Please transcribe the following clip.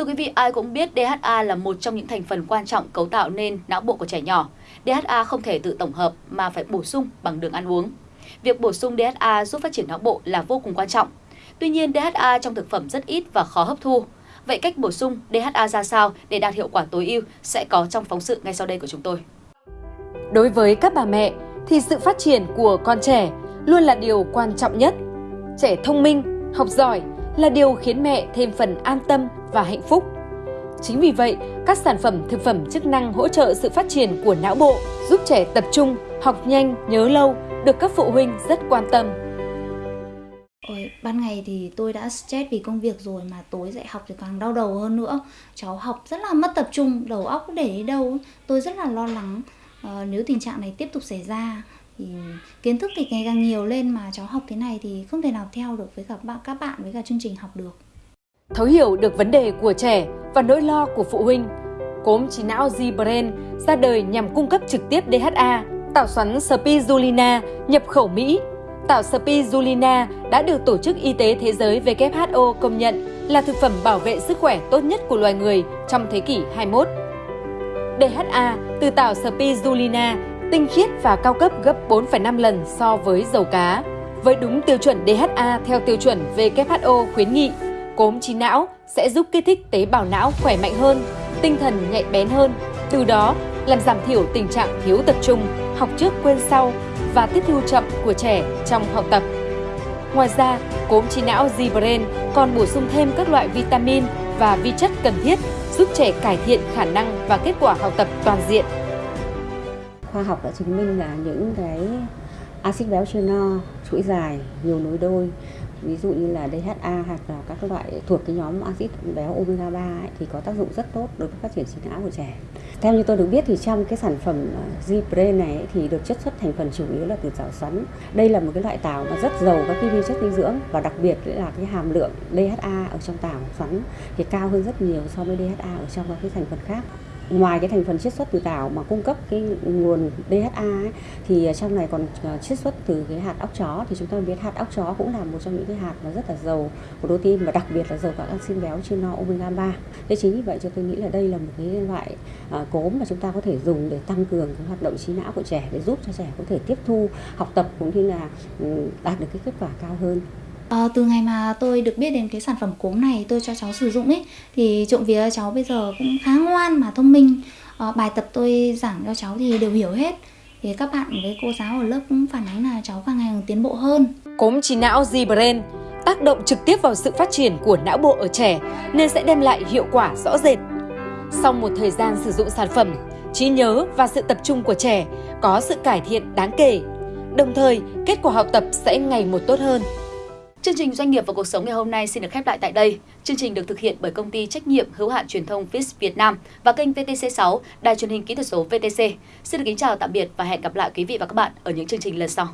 Thưa quý vị, ai cũng biết DHA là một trong những thành phần quan trọng cấu tạo nên não bộ của trẻ nhỏ. DHA không thể tự tổng hợp mà phải bổ sung bằng đường ăn uống. Việc bổ sung DHA giúp phát triển não bộ là vô cùng quan trọng. Tuy nhiên, DHA trong thực phẩm rất ít và khó hấp thu. Vậy cách bổ sung DHA ra sao để đạt hiệu quả tối ưu sẽ có trong phóng sự ngay sau đây của chúng tôi. Đối với các bà mẹ thì sự phát triển của con trẻ luôn là điều quan trọng nhất. Trẻ thông minh, học giỏi là điều khiến mẹ thêm phần an tâm và hạnh phúc. Chính vì vậy, các sản phẩm thực phẩm chức năng hỗ trợ sự phát triển của não bộ, giúp trẻ tập trung, học nhanh, nhớ lâu, được các phụ huynh rất quan tâm. Ôi, ban ngày thì tôi đã stress vì công việc rồi mà tối dạy học thì càng đau đầu hơn nữa. Cháu học rất là mất tập trung, đầu óc để đi đâu. Tôi rất là lo lắng uh, nếu tình trạng này tiếp tục xảy ra thì kiến thức thì ngày càng nhiều lên mà cháu học thế này thì không thể nào theo được với các bạn các bạn với cả chương trình học được. Thấu hiểu được vấn đề của trẻ và nỗi lo của phụ huynh, cốm trí não Z-Brain ra đời nhằm cung cấp trực tiếp DHA, tạo xoắn spirulina nhập khẩu Mỹ. Tạo spirulina đã được Tổ chức Y tế Thế giới WHO công nhận là thực phẩm bảo vệ sức khỏe tốt nhất của loài người trong thế kỷ 21. DHA từ tảo spirulina tinh khiết và cao cấp gấp 4,5 lần so với dầu cá. Với đúng tiêu chuẩn DHA theo tiêu chuẩn WHO khuyến nghị, cốm trí não sẽ giúp kích thích tế bào não khỏe mạnh hơn, tinh thần nhạy bén hơn, từ đó làm giảm thiểu tình trạng thiếu tập trung, học trước quên sau và tiếp thu chậm của trẻ trong học tập. Ngoài ra, cốm trí não Z-Brain còn bổ sung thêm các loại vitamin và vi chất cần thiết giúp trẻ cải thiện khả năng và kết quả học tập toàn diện. Khoa học đã chứng minh là những cái axit béo chưa no, chuỗi dài, nhiều nối đôi ví dụ như là DHA hoặc là các loại thuộc cái nhóm axit béo omega 3 ấy, thì có tác dụng rất tốt đối với phát triển trí não của trẻ. Theo như tôi được biết thì trong cái sản phẩm ờ, Zipre này ấy, thì được chất xuất thành phần chủ yếu là từ tảo xoắn. Đây là một cái loại tảo mà rất giàu các cái vi chất dinh dưỡng và đặc biệt là cái hàm lượng DHA ở trong tảo xoắn thì cao hơn rất nhiều so với DHA ở trong các cái thành phần khác ngoài cái thành phần chiết xuất từ tảo mà cung cấp cái nguồn DHA ấy, thì trong này còn ờ, chiết xuất từ cái hạt óc chó thì chúng ta biết hạt óc chó cũng là một trong những cái hạt mà rất là giàu protein và đặc biệt là giàu các axit béo trên no omega 3. Thế chính vì vậy cho tôi nghĩ là đây là một cái loại à, cốm mà chúng ta có thể dùng để tăng cường cái hoạt động trí não của trẻ để giúp cho trẻ có thể tiếp thu học tập cũng như là ừ, đạt được cái kết quả cao hơn. À, từ ngày mà tôi được biết đến cái sản phẩm cốm này tôi cho cháu sử dụng ấy thì trộm vía cháu bây giờ cũng khá ngoan mà thông minh à, bài tập tôi giảng cho cháu thì đều hiểu hết thì các bạn với cô giáo ở lớp cũng phản ánh là cháu càng ngày càng tiến bộ hơn cốm trí não Z-Brain tác động trực tiếp vào sự phát triển của não bộ ở trẻ nên sẽ đem lại hiệu quả rõ rệt. Sau một thời gian sử dụng sản phẩm, trí nhớ và sự tập trung của trẻ có sự cải thiện đáng kể. Đồng thời, kết quả học tập sẽ ngày một tốt hơn. Chương trình Doanh nghiệp và cuộc sống ngày hôm nay xin được khép lại tại đây. Chương trình được thực hiện bởi công ty trách nhiệm hữu hạn truyền thông Fis Việt Nam và kênh VTC6, đài truyền hình kỹ thuật số VTC. Xin được kính chào tạm biệt và hẹn gặp lại quý vị và các bạn ở những chương trình lần sau.